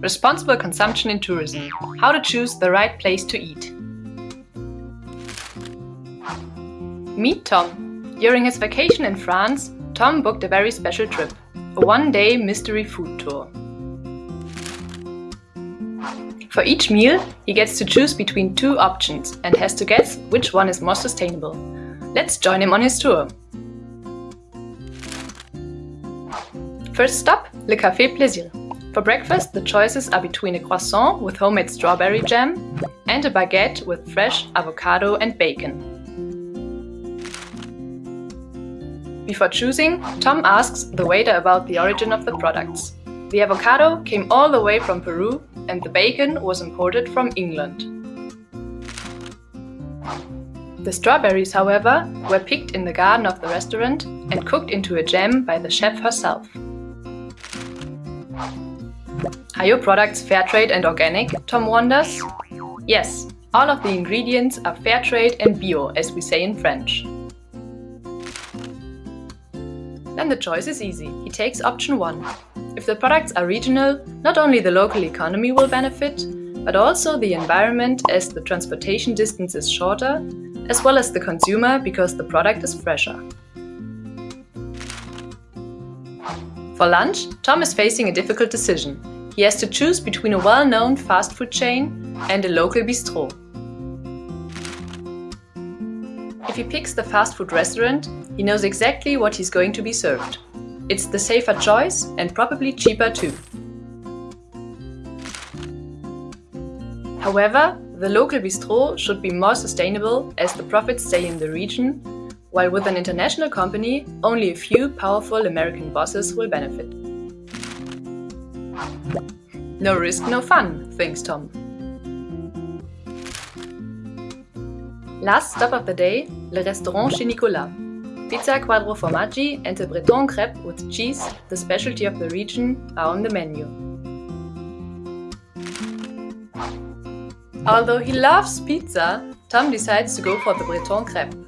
Responsible consumption in tourism. How to choose the right place to eat. Meet Tom. During his vacation in France, Tom booked a very special trip. A one-day mystery food tour. For each meal, he gets to choose between two options and has to guess which one is more sustainable. Let's join him on his tour. First stop, Le Café Plaisir. For breakfast, the choices are between a croissant with homemade strawberry jam and a baguette with fresh avocado and bacon. Before choosing, Tom asks the waiter about the origin of the products. The avocado came all the way from Peru and the bacon was imported from England. The strawberries, however, were picked in the garden of the restaurant and cooked into a jam by the chef herself. Are your products fair trade and organic, Tom wonders? Yes, all of the ingredients are fair trade and bio, as we say in French. Then the choice is easy. He takes option 1. If the products are regional, not only the local economy will benefit, but also the environment as the transportation distance is shorter, as well as the consumer because the product is fresher. For lunch, Tom is facing a difficult decision. He has to choose between a well-known fast food chain and a local bistro. If he picks the fast food restaurant, he knows exactly what he's going to be served. It's the safer choice and probably cheaper too. However, the local bistro should be more sustainable as the profits stay in the region while with an international company, only a few powerful American bosses will benefit. No risk, no fun, thinks Tom. Last stop of the day, Le Restaurant chez Nicolas. Pizza quattro formaggi and a Breton crepe with cheese, the specialty of the region, are on the menu. Although he loves pizza, Tom decides to go for the Breton crepe.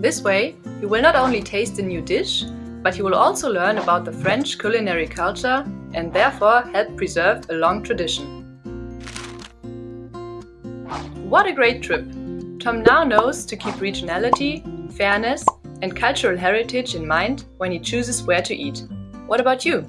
This way, you will not only taste a new dish, but you will also learn about the French culinary culture and therefore help preserve a long tradition. What a great trip! Tom now knows to keep regionality, fairness and cultural heritage in mind when he chooses where to eat. What about you?